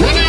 When